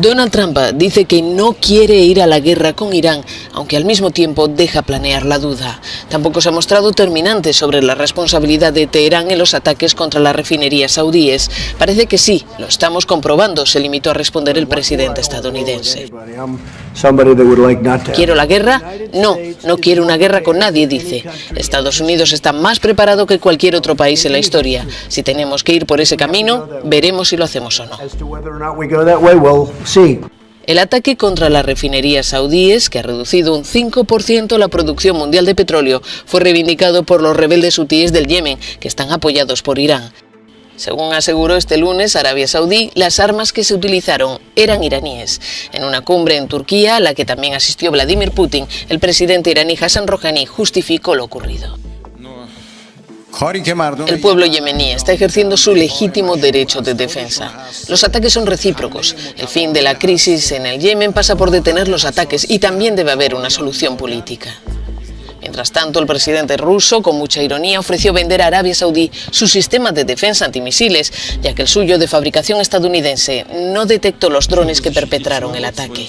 Donald Trump dice que no quiere ir a la guerra con Irán, aunque al mismo tiempo deja planear la duda. Tampoco se ha mostrado terminante sobre la responsabilidad de Teherán en los ataques contra las refinerías saudíes. Parece que sí, lo estamos comprobando, se limitó a responder el presidente estadounidense. ¿Quiero la guerra? No, no quiero una guerra con nadie, dice. Estados Unidos está más preparado que cualquier otro país en la historia. Si tenemos que ir por ese camino, veremos si lo hacemos o no. El ataque contra las refinerías saudíes, que ha reducido un 5% la producción mundial de petróleo, fue reivindicado por los rebeldes hutíes del Yemen, que están apoyados por Irán. Según aseguró este lunes Arabia Saudí, las armas que se utilizaron eran iraníes. En una cumbre en Turquía, a la que también asistió Vladimir Putin, el presidente iraní Hassan Rouhani justificó lo ocurrido. El pueblo yemení está ejerciendo su legítimo derecho de defensa. Los ataques son recíprocos. El fin de la crisis en el Yemen pasa por detener los ataques y también debe haber una solución política. Mientras tanto, el presidente ruso, con mucha ironía, ofreció vender a Arabia Saudí su sistema de defensa antimisiles, ya que el suyo de fabricación estadounidense no detectó los drones que perpetraron el ataque.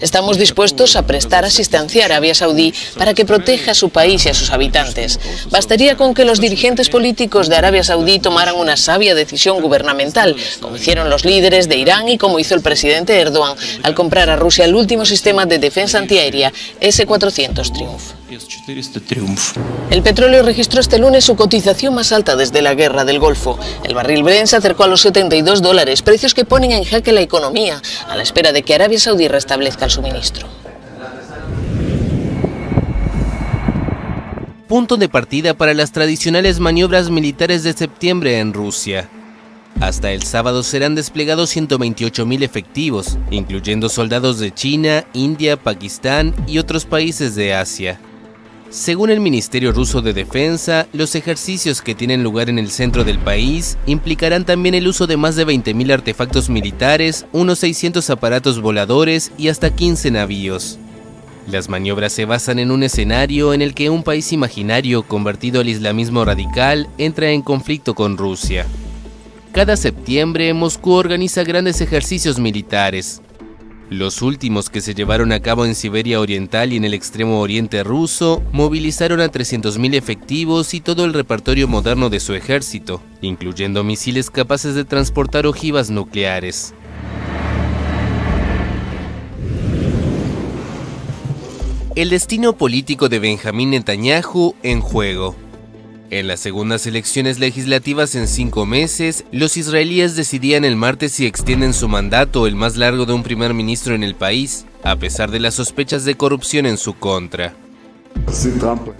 Estamos dispuestos a prestar asistencia a Arabia Saudí para que proteja a su país y a sus habitantes. Bastaría con que los dirigentes políticos de Arabia Saudí tomaran una sabia decisión gubernamental, como hicieron los líderes de Irán y como hizo el presidente Erdogan al comprar a Rusia el último sistema de defensa antiaérea S-400 Triumph. El petróleo registró este lunes su cotización más alta desde la guerra del Golfo. El barril Brent se acercó a los 72 dólares, precios que ponen en jaque la economía, a la espera de que Arabia Saudí restablezca el suministro. Punto de partida para las tradicionales maniobras militares de septiembre en Rusia. Hasta el sábado serán desplegados 128.000 efectivos, incluyendo soldados de China, India, Pakistán y otros países de Asia. Según el Ministerio Ruso de Defensa, los ejercicios que tienen lugar en el centro del país implicarán también el uso de más de 20.000 artefactos militares, unos 600 aparatos voladores y hasta 15 navíos. Las maniobras se basan en un escenario en el que un país imaginario convertido al islamismo radical entra en conflicto con Rusia. Cada septiembre, Moscú organiza grandes ejercicios militares, los últimos que se llevaron a cabo en Siberia Oriental y en el extremo oriente ruso movilizaron a 300.000 efectivos y todo el repertorio moderno de su ejército, incluyendo misiles capaces de transportar ojivas nucleares. El destino político de Benjamín Netanyahu en juego. En las segundas elecciones legislativas en cinco meses, los israelíes decidían el martes si extienden su mandato, el más largo de un primer ministro en el país, a pesar de las sospechas de corrupción en su contra.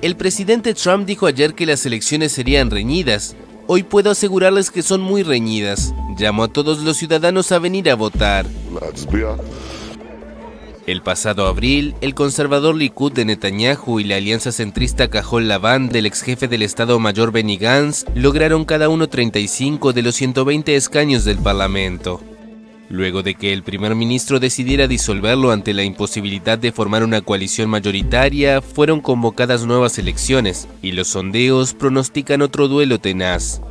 El presidente Trump dijo ayer que las elecciones serían reñidas. Hoy puedo asegurarles que son muy reñidas. Llamo a todos los ciudadanos a venir a votar. El pasado abril, el conservador Likud de Netanyahu y la alianza centrista Cajol Laván del ex jefe del Estado Mayor Benny Gantz lograron cada uno 35 de los 120 escaños del Parlamento. Luego de que el primer ministro decidiera disolverlo ante la imposibilidad de formar una coalición mayoritaria, fueron convocadas nuevas elecciones y los sondeos pronostican otro duelo tenaz.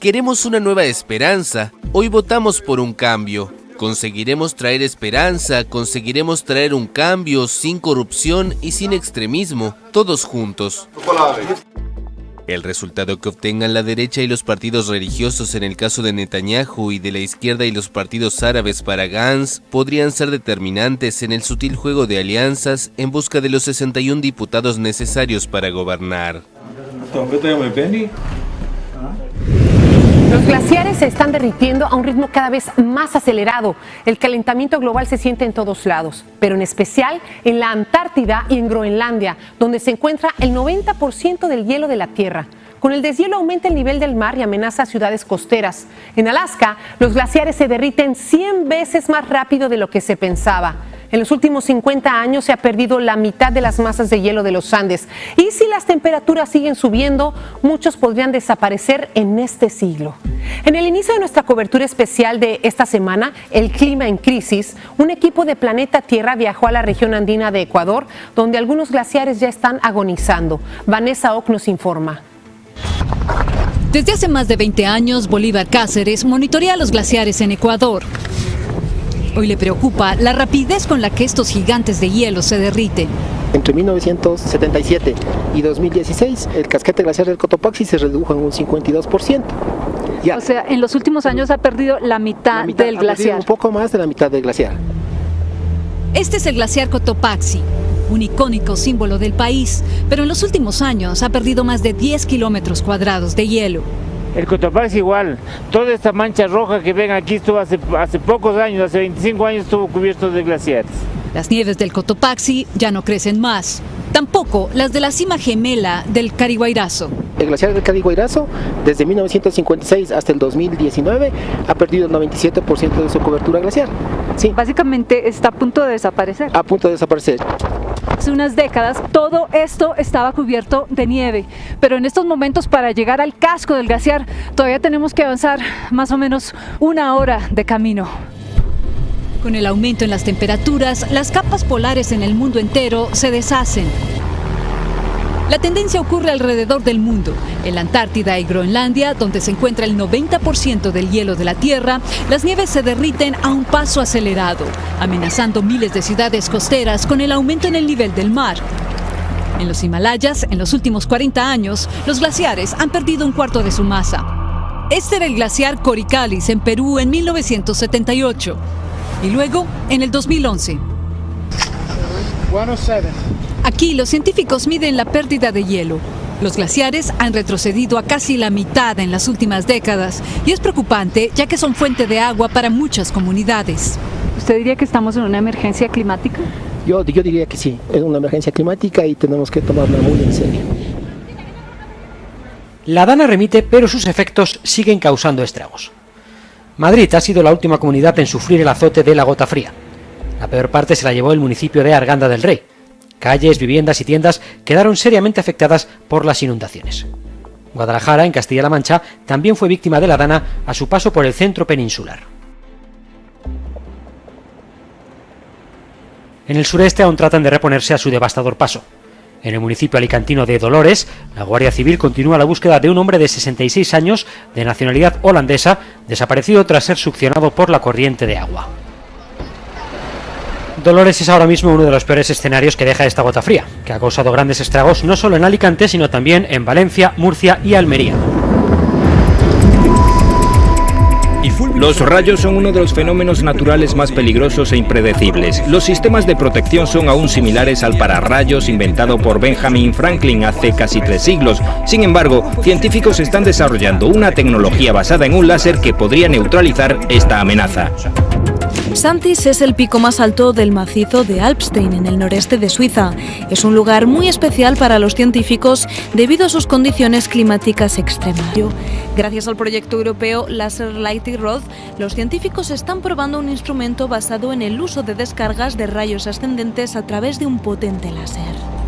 Queremos una nueva esperanza, hoy votamos por un cambio, Conseguiremos traer esperanza, conseguiremos traer un cambio sin corrupción y sin extremismo, todos juntos. El resultado que obtengan la derecha y los partidos religiosos en el caso de Netanyahu y de la izquierda y los partidos árabes para Gantz podrían ser determinantes en el sutil juego de alianzas en busca de los 61 diputados necesarios para gobernar. Los glaciares se están derritiendo a un ritmo cada vez más acelerado. El calentamiento global se siente en todos lados, pero en especial en la Antártida y en Groenlandia, donde se encuentra el 90% del hielo de la Tierra. Con el deshielo aumenta el nivel del mar y amenaza ciudades costeras. En Alaska, los glaciares se derriten 100 veces más rápido de lo que se pensaba. En los últimos 50 años se ha perdido la mitad de las masas de hielo de los Andes. Y si las temperaturas siguen subiendo, muchos podrían desaparecer en este siglo. En el inicio de nuestra cobertura especial de esta semana, El clima en crisis, un equipo de Planeta Tierra viajó a la región andina de Ecuador, donde algunos glaciares ya están agonizando. Vanessa Ock nos informa. Desde hace más de 20 años, Bolívar Cáceres monitorea los glaciares en Ecuador. Hoy le preocupa la rapidez con la que estos gigantes de hielo se derriten. Entre 1977 y 2016, el casquete glaciar del Cotopaxi se redujo en un 52%. Ya. O sea, en los últimos años ha perdido la mitad, la mitad del glaciar. Un poco más de la mitad del glaciar. Este es el glaciar Cotopaxi, un icónico símbolo del país, pero en los últimos años ha perdido más de 10 kilómetros cuadrados de hielo. El Cotopaxi igual, toda esta mancha roja que ven aquí estuvo hace, hace pocos años, hace 25 años estuvo cubierto de glaciares. Las nieves del Cotopaxi ya no crecen más, tampoco las de la cima gemela del Cariguairazo. El glaciar del Cariguairazo, desde 1956 hasta el 2019, ha perdido el 97% de su cobertura glaciar. Sí. Básicamente está a punto de desaparecer. A punto de desaparecer. Hace unas décadas todo esto estaba cubierto de nieve, pero en estos momentos para llegar al casco del glaciar todavía tenemos que avanzar más o menos una hora de camino. Con el aumento en las temperaturas, las capas polares en el mundo entero se deshacen. La tendencia ocurre alrededor del mundo. En la Antártida y Groenlandia, donde se encuentra el 90% del hielo de la Tierra, las nieves se derriten a un paso acelerado, amenazando miles de ciudades costeras con el aumento en el nivel del mar. En los Himalayas, en los últimos 40 años, los glaciares han perdido un cuarto de su masa. Este era el glaciar Coricalis en Perú en 1978 y luego en el 2011. Aquí los científicos miden la pérdida de hielo. Los glaciares han retrocedido a casi la mitad en las últimas décadas y es preocupante ya que son fuente de agua para muchas comunidades. ¿Usted diría que estamos en una emergencia climática? Yo, yo diría que sí, es una emergencia climática y tenemos que tomarla muy en serio. La dana remite, pero sus efectos siguen causando estragos. Madrid ha sido la última comunidad en sufrir el azote de la gota fría. La peor parte se la llevó el municipio de Arganda del Rey. Calles, viviendas y tiendas quedaron seriamente afectadas por las inundaciones. Guadalajara, en Castilla-La Mancha, también fue víctima de la dana a su paso por el centro peninsular. En el sureste aún tratan de reponerse a su devastador paso. En el municipio alicantino de Dolores, la Guardia Civil continúa la búsqueda de un hombre de 66 años, de nacionalidad holandesa, desaparecido tras ser succionado por la corriente de agua. Dolores es ahora mismo uno de los peores escenarios que deja esta gota fría, que ha causado grandes estragos no solo en Alicante, sino también en Valencia, Murcia y Almería. Los rayos son uno de los fenómenos naturales más peligrosos e impredecibles. Los sistemas de protección son aún similares al pararrayos inventado por Benjamin Franklin hace casi tres siglos. Sin embargo, científicos están desarrollando una tecnología basada en un láser que podría neutralizar esta amenaza. Santis es el pico más alto del macizo de Alpstein, en el noreste de Suiza. Es un lugar muy especial para los científicos debido a sus condiciones climáticas extremas. Gracias al proyecto europeo Laser Lighting Rod, los científicos están probando un instrumento basado en el uso de descargas de rayos ascendentes a través de un potente láser.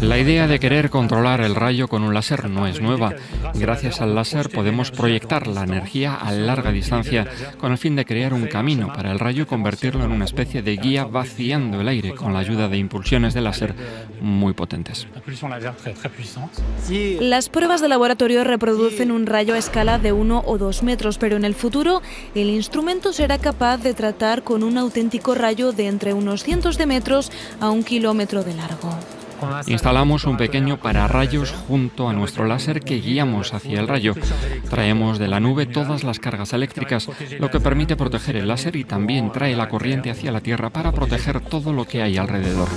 La idea de querer controlar el rayo con un láser no es nueva. Gracias al láser podemos proyectar la energía a larga distancia con el fin de crear un camino para el rayo y convertirlo en una especie de guía vaciando el aire con la ayuda de impulsiones de láser muy potentes. Las pruebas de laboratorio reproducen un rayo a escala de 1 o 2 metros, pero en el futuro el instrumento será capaz de tratar con un auténtico rayo de entre unos cientos de metros a un kilómetro de largo. Instalamos un pequeño pararrayos junto a nuestro láser que guiamos hacia el rayo. Traemos de la nube todas las cargas eléctricas, lo que permite proteger el láser y también trae la corriente hacia la Tierra para proteger todo lo que hay alrededor.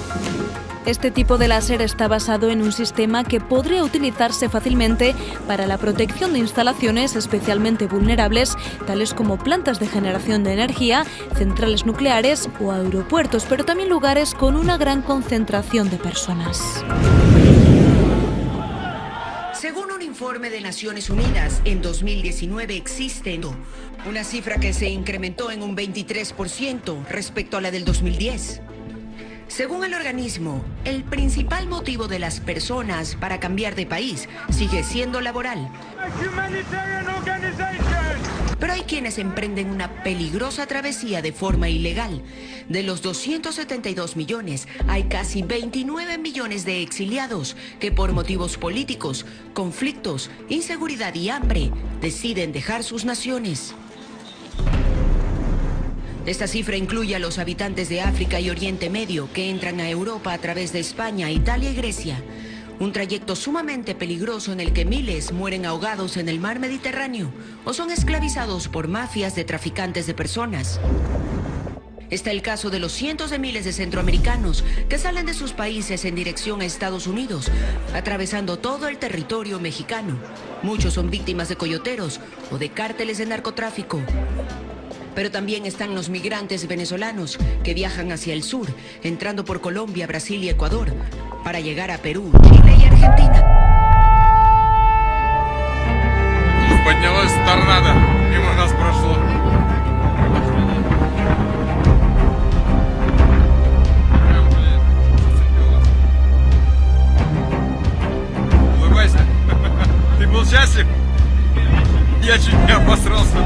Este tipo de láser está basado en un sistema que podría utilizarse fácilmente para la protección de instalaciones especialmente vulnerables, tales como plantas de generación de energía, centrales nucleares o aeropuertos, pero también lugares con una gran concentración de personas. Según un informe de Naciones Unidas, en 2019 existe una cifra que se incrementó en un 23% respecto a la del 2010. Según el organismo, el principal motivo de las personas para cambiar de país sigue siendo laboral. Pero hay quienes emprenden una peligrosa travesía de forma ilegal. De los 272 millones, hay casi 29 millones de exiliados que por motivos políticos, conflictos, inseguridad y hambre deciden dejar sus naciones. Esta cifra incluye a los habitantes de África y Oriente Medio que entran a Europa a través de España, Italia y Grecia. Un trayecto sumamente peligroso en el que miles mueren ahogados en el mar Mediterráneo o son esclavizados por mafias de traficantes de personas. Está el caso de los cientos de miles de centroamericanos que salen de sus países en dirección a Estados Unidos, atravesando todo el territorio mexicano. Muchos son víctimas de coyoteros o de cárteles de narcotráfico. Pero también están los migrantes venezolanos que viajan hacia el sur, entrando por Colombia, Brasil y Ecuador, para llegar a Perú, Chile y Argentina. Поднялась торнадо, мимо нас прошло. Прям, блин, зацепило. Улыбайся. Ты был счастлив? Я чуть не обосрался,